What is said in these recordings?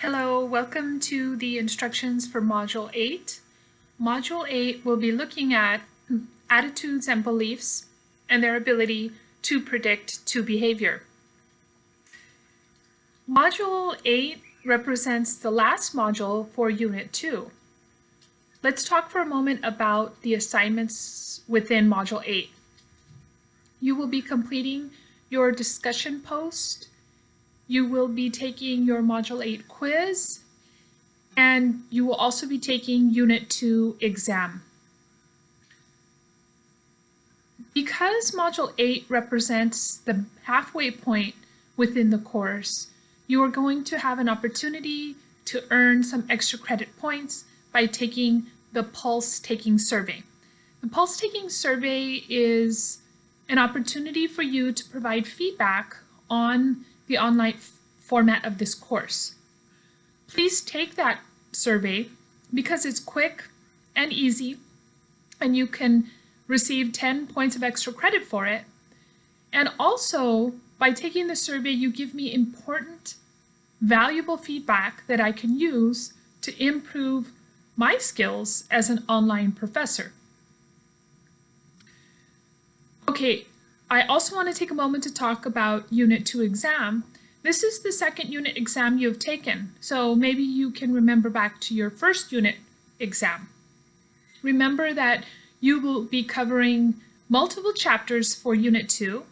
Hello, welcome to the instructions for Module 8. Module 8 will be looking at attitudes and beliefs and their ability to predict to behavior. Module 8 represents the last module for Unit 2. Let's talk for a moment about the assignments within Module 8. You will be completing your discussion post you will be taking your Module 8 quiz, and you will also be taking Unit 2 exam. Because Module 8 represents the halfway point within the course, you are going to have an opportunity to earn some extra credit points by taking the Pulse Taking Survey. The Pulse Taking Survey is an opportunity for you to provide feedback on the online format of this course. Please take that survey because it's quick and easy and you can receive 10 points of extra credit for it. And also, by taking the survey, you give me important, valuable feedback that I can use to improve my skills as an online professor. Okay, I also want to take a moment to talk about Unit 2 exam. This is the second unit exam you have taken, so maybe you can remember back to your first unit exam. Remember that you will be covering multiple chapters for Unit 2,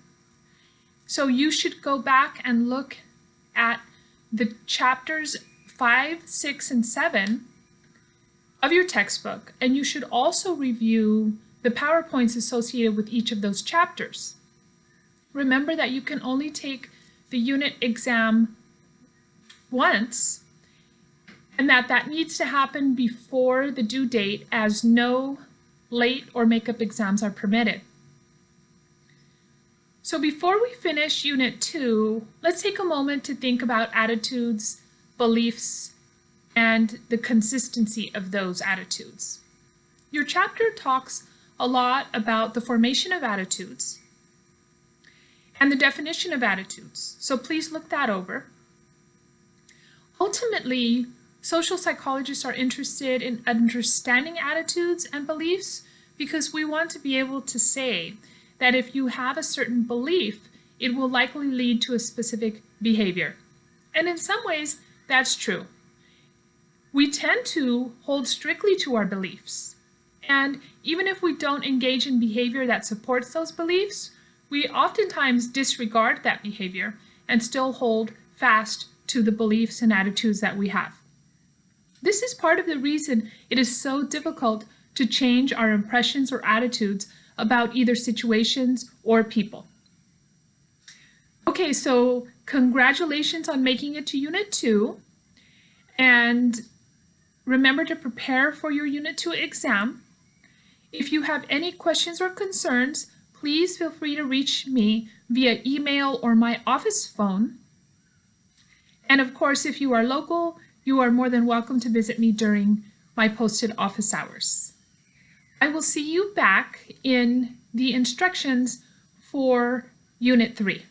so you should go back and look at the chapters 5, 6, and 7 of your textbook, and you should also review the PowerPoints associated with each of those chapters. Remember that you can only take the unit exam once and that that needs to happen before the due date as no late or makeup exams are permitted. So before we finish Unit 2, let's take a moment to think about attitudes, beliefs, and the consistency of those attitudes. Your chapter talks a lot about the formation of attitudes, and the definition of attitudes. So please look that over. Ultimately, social psychologists are interested in understanding attitudes and beliefs because we want to be able to say that if you have a certain belief, it will likely lead to a specific behavior. And in some ways, that's true. We tend to hold strictly to our beliefs. And even if we don't engage in behavior that supports those beliefs, we oftentimes disregard that behavior and still hold fast to the beliefs and attitudes that we have. This is part of the reason it is so difficult to change our impressions or attitudes about either situations or people. Okay, so congratulations on making it to Unit 2. And remember to prepare for your Unit 2 exam. If you have any questions or concerns, please feel free to reach me via email or my office phone. And of course, if you are local, you are more than welcome to visit me during my posted office hours. I will see you back in the instructions for Unit 3.